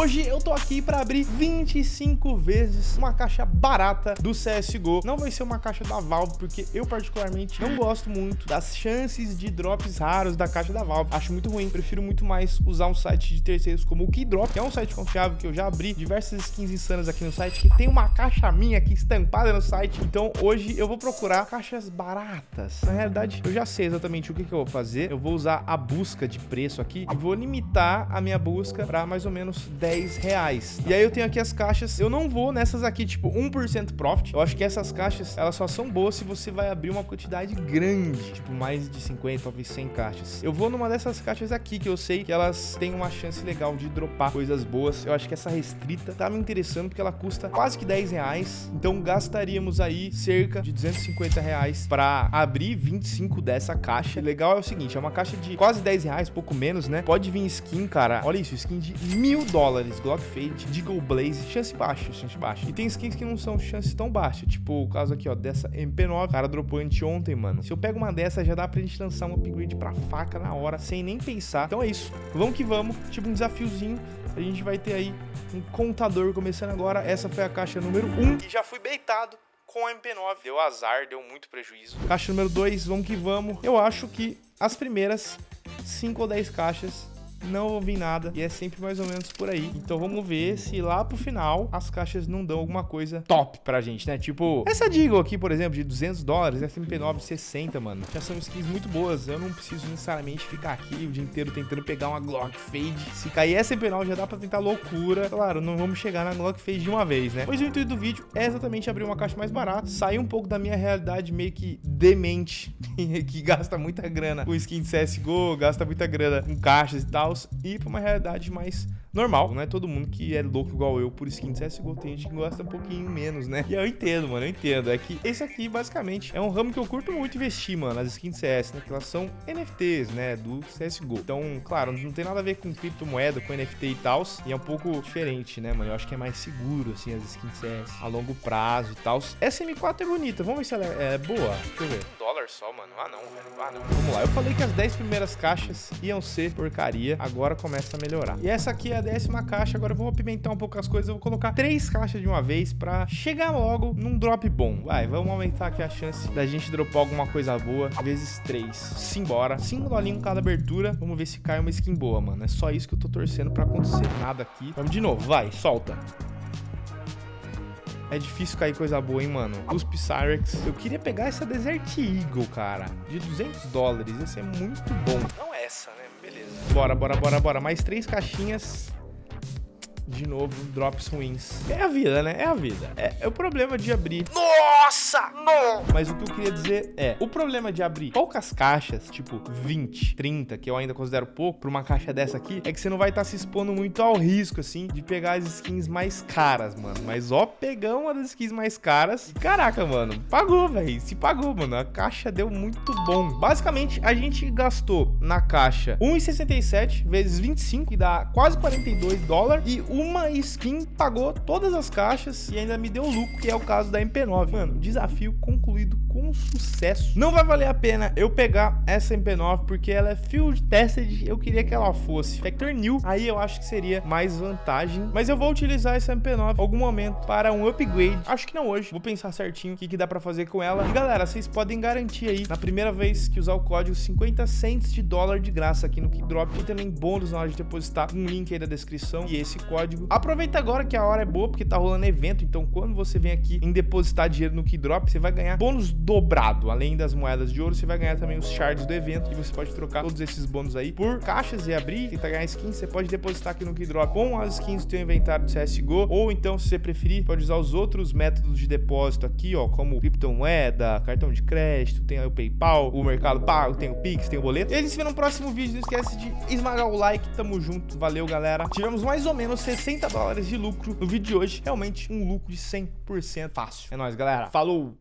hoje eu tô aqui pra abrir 25 vezes uma caixa barata do CSGO. Não vai ser uma caixa da Valve, porque eu particularmente não gosto muito das chances de drops raros da caixa da Valve. Acho muito ruim, prefiro muito mais usar um site de terceiros como o Keydrop, que é um site confiável que eu já abri diversas skins insanas aqui no site, que tem uma caixa minha aqui estampada no site. Então hoje eu vou procurar caixas baratas. Na realidade, eu já sei exatamente o que, que eu vou fazer. Eu vou usar a busca de preço aqui e vou limitar a minha busca para mais ou menos 10 reais. E aí eu tenho aqui as caixas. Eu não vou nessas aqui, tipo, 1% profit. Eu acho que essas caixas, elas só são boas se você vai abrir uma quantidade grande, tipo, mais de 50, talvez 100 caixas. Eu vou numa dessas caixas aqui, que eu sei que elas têm uma chance legal de dropar coisas boas. Eu acho que essa restrita tá me interessando porque ela custa quase que 10 reais. Então gastaríamos aí cerca de 250 reais para abrir 25 dessa caixa. O legal é o seguinte, é uma caixa de quase 10 reais, pouco menos, né? Pode vir skin, cara. Olha isso, skin de mil dólares. Glock Fade, Deagle Blaze, chance baixa, chance baixa. E tem skins que não são chances tão baixas. Tipo o caso aqui, ó, dessa MP9. O cara dropou anteontem, mano. Se eu pego uma dessa, já dá pra gente lançar um upgrade pra faca na hora, sem nem pensar. Então é isso. Vamos que vamos. Tipo um desafiozinho. A gente vai ter aí um contador começando agora. Essa foi a caixa número 1. E já fui beitado com a MP9. Deu azar, deu muito prejuízo. Caixa número 2, vamos que vamos. Eu acho que as primeiras 5 ou 10 caixas não vou vir nada e é sempre mais ou menos por aí. Então vamos ver se lá pro final as caixas não dão alguma coisa top pra gente, né? Tipo, essa Deagle aqui, por exemplo, de 200 dólares, SMP9 de 60, mano. Já são skins muito boas. Eu não preciso necessariamente ficar aqui o dia inteiro tentando pegar uma Glock Fade. Se cair SMP9 já dá pra tentar loucura. Claro, não vamos chegar na Glock Fade de uma vez, né? Pois o intuito do vídeo é exatamente abrir uma caixa mais barata, sair um pouco da minha realidade meio que demente, que gasta muita grana com skin de CSGO, gasta muita grana com caixas e tal, e para uma realidade mais normal. Não é todo mundo que é louco igual eu por skin de CSGO. Tem gente que gosta um pouquinho menos, né? E eu entendo, mano, eu entendo. É que esse aqui, basicamente, é um ramo que eu curto muito investir, mano, as skins de CS, né? Que elas são NFTs, né? Do CSGO. Então, claro, não tem nada a ver com criptomoeda, com NFT e tal. E é um pouco diferente, né, mano? Eu acho que é mais seguro, assim, as skins de CS a longo prazo e tal. Essa M4 é bonita. Vamos ver se ela é, é boa. Deixa eu ver. Um dólar só, mano. Ah, não, velho. Ah, não. Vamos lá. Eu falei que as 10 primeiras caixas iam ser porcaria. Agora começa a melhorar. E essa aqui é a décima caixa. Agora eu vou apimentar um pouco as coisas. Eu vou colocar três caixas de uma vez pra chegar logo num drop bom. Vai, vamos aumentar aqui a chance da gente dropar alguma coisa boa. Vezes três. Simbora. Cinco dolinhos cada abertura. Vamos ver se cai uma skin boa, mano. É só isso que eu tô torcendo pra acontecer. Nada aqui. Vamos de novo. Vai, solta. É difícil cair coisa boa, hein, mano. Os Pyrex. Eu queria pegar essa Desert Eagle, cara. De 200 dólares. Ia ser muito bom. Não essa, né? Bora, bora, bora, bora. Mais três caixinhas de novo, drops ruins. É a vida, né? É a vida. É, é, o problema de abrir. Nossa! Não! Mas o que eu queria dizer é, o problema de abrir poucas caixas, tipo 20, 30, que eu ainda considero pouco, pra uma caixa dessa aqui, é que você não vai estar tá se expondo muito ao risco, assim, de pegar as skins mais caras, mano. Mas ó, pegar uma das skins mais caras. Caraca, mano, pagou, velho. Se pagou, mano. A caixa deu muito bom. Basicamente, a gente gastou na caixa 1,67 vezes 25, que dá quase 42 dólares, e o uma skin pagou todas as caixas e ainda me deu lucro, que é o caso da MP9. Mano, desafio concluído com sucesso. Não vai valer a pena eu pegar essa MP9 porque ela é field tested, eu queria que ela fosse Factor New, aí eu acho que seria mais vantagem. Mas eu vou utilizar essa MP9 em algum momento para um upgrade. Acho que não hoje, vou pensar certinho o que, que dá pra fazer com ela. E galera, vocês podem garantir aí, na primeira vez que usar o código 50 cents de dólar de graça aqui no Keydrop e também bônus na hora de depositar, um link aí da descrição e esse código código. Aproveita agora que a hora é boa, porque tá rolando evento, então quando você vem aqui em depositar dinheiro no Keydrop, você vai ganhar bônus dobrado. Além das moedas de ouro, você vai ganhar também os shards do evento, e você pode trocar todos esses bônus aí por caixas e abrir, tentar ganhar skins, você pode depositar aqui no Keydrop com as skins do seu inventário do CSGO, ou então, se você preferir, pode usar os outros métodos de depósito aqui, ó, como criptomoeda, cartão de crédito, tem o PayPal, o Mercado Pago, tem o Pix, tem o boleto. E a gente se vê no próximo vídeo, não esquece de esmagar o like, tamo junto, valeu galera. Tivemos mais ou menos 60 dólares de lucro no vídeo de hoje. Realmente um lucro de 100% fácil. É nóis, galera. Falou!